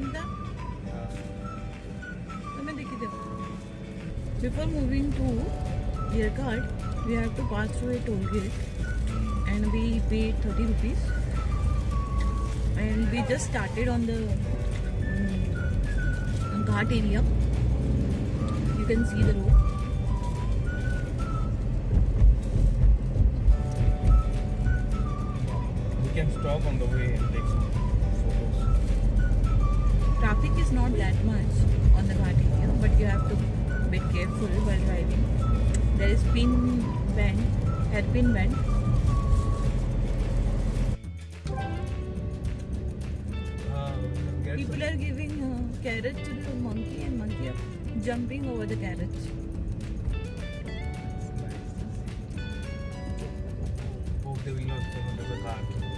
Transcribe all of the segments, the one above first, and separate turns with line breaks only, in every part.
Kinta? Before moving to Yercaud, we have to pass through a toll gate and we paid 30 rupees and we just started on the um, Ghat area. You can see the road.
We can stop on the way and take some
Traffic is not that much on the ghat area, but you have to be careful while driving. There is pin bend, hairpin bend.
Ah,
People are giving uh, carrots to the monkey, and monkey are jumping over the carrots.
Hope they will not under the car.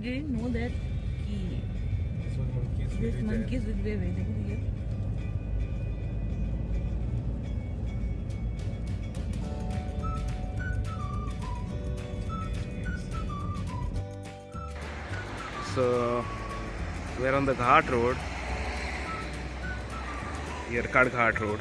Didn't know that he,
This one monkeys will
this
be there.
will be available here.
So we're on the Ghat Road, Yerkad Ghat Road.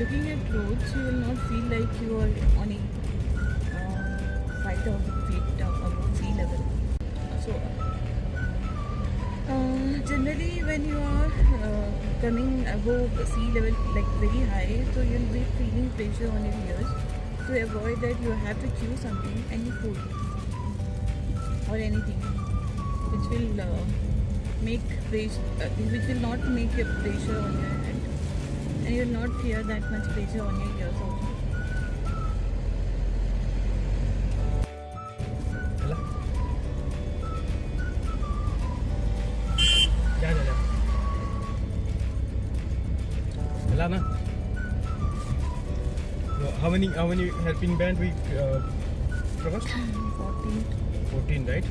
Looking at roads, you will not feel like you are on a uh, five thousand feet above sea level. So, uh, generally, when you are uh, coming above sea level, like very high, so you'll be feeling pressure on your ears. To avoid that, you have to chew something, any food or anything, which will uh, make pressure, uh, which will not make your pressure on your head and you not feel that much pressure on your ears also.
How many how many helping band we uh, crossed?
14.
14 right?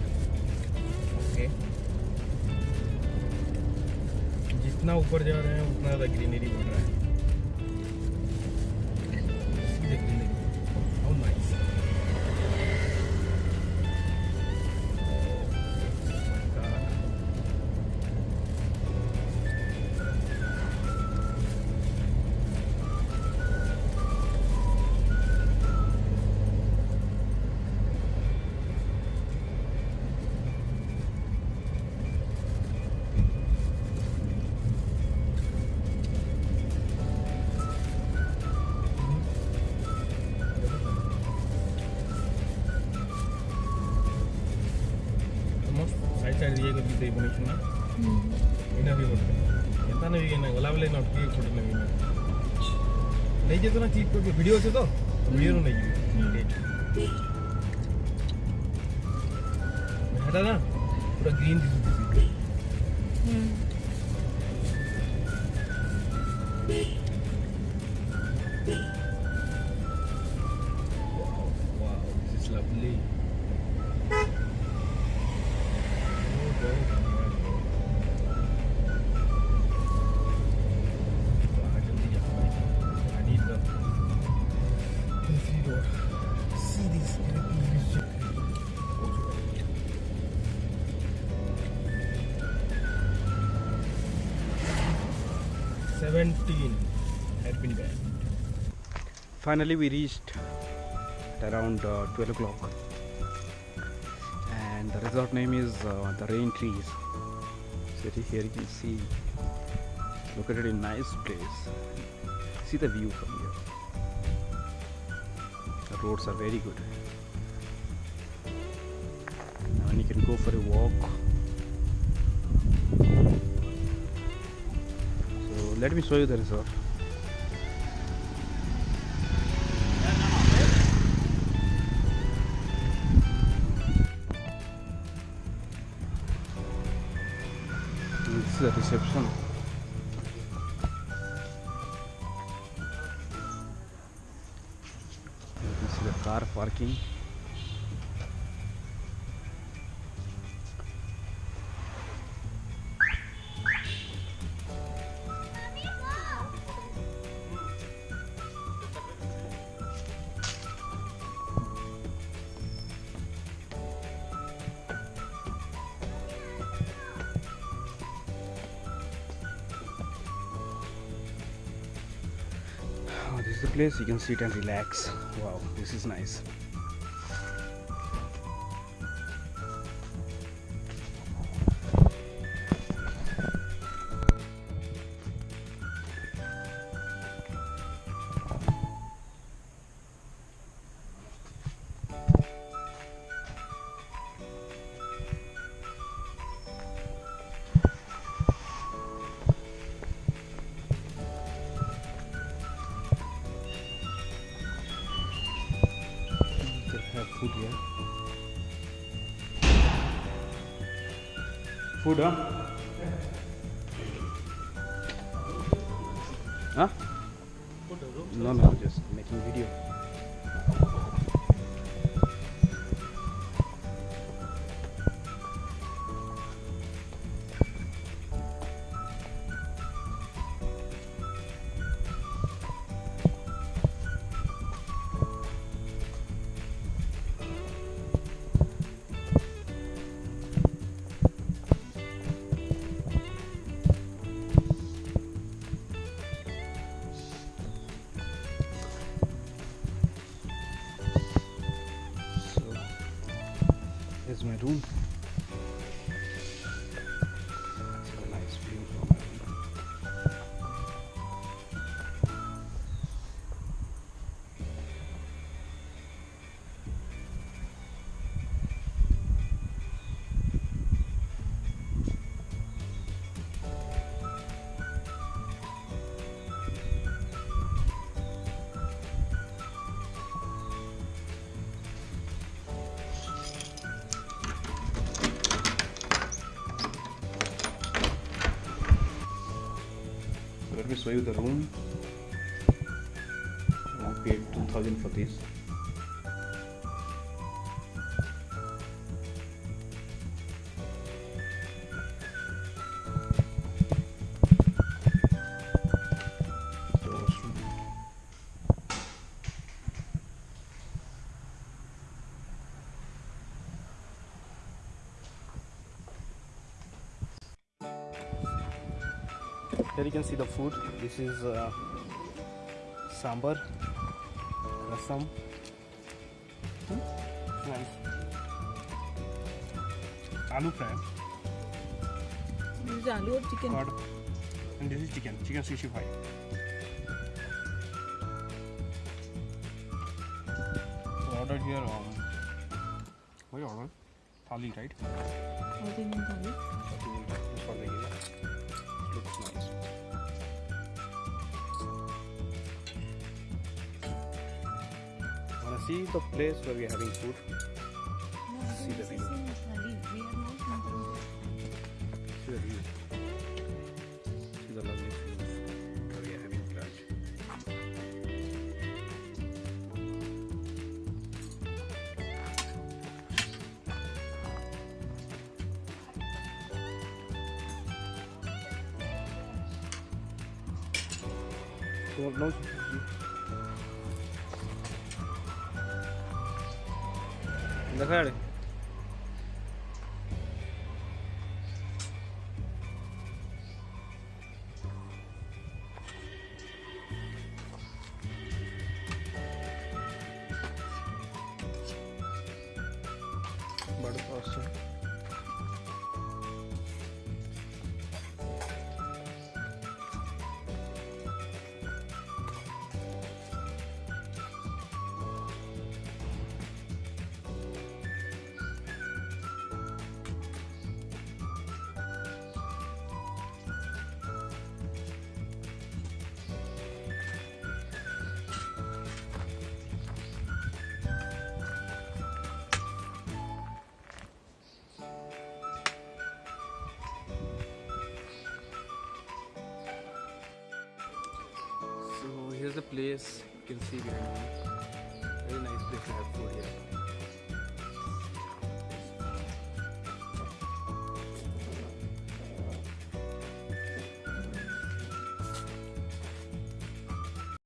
Okay. जितना ऊपर जा रहे हैं उतना ज़्यादा greenery बढ़ रहा है జరిగింది ఇవ్వనిచ్చిన
ఈనాడు
ఇవ్వండి ఎంత ఒలావలే నొప్పి చూడండి నేను నేను చేస్తున్నా చీప్ వీడియోస్ ఏదో వీడియోలు ఉన్నాయి హెటానా ఇప్పుడు గ్రీన్ తీసుకుంటుంది 17 had been. Finally, we reached around uh, 12 o'clock, and the resort name is uh, the Rain Trees. City. here you can see, located in nice place. See the view from here. The roads are very good. You can go for a walk Let me show you the resort. This is the reception.
This is the car parking. Is the place you can sit and relax. Wow, this is nice. Have food here. Food, huh? Huh? No, no, just making video. So let me show you the room. I paid 2000 for this. Here you can see the food. This is uh, sambar, rasam. Hmm? Nice. Aloo fry,
This is aloo or chicken.
curd, and this is chicken. Chicken 65. So ordered here. Um, what you ordered? Thali, right?
Thali.
This for the year. Looks nice. See the place where we're having food? See the view.
We are.
See the view. See the lovely view. 在盖里 Here's the place you can see behind me. Very nice place to have food here.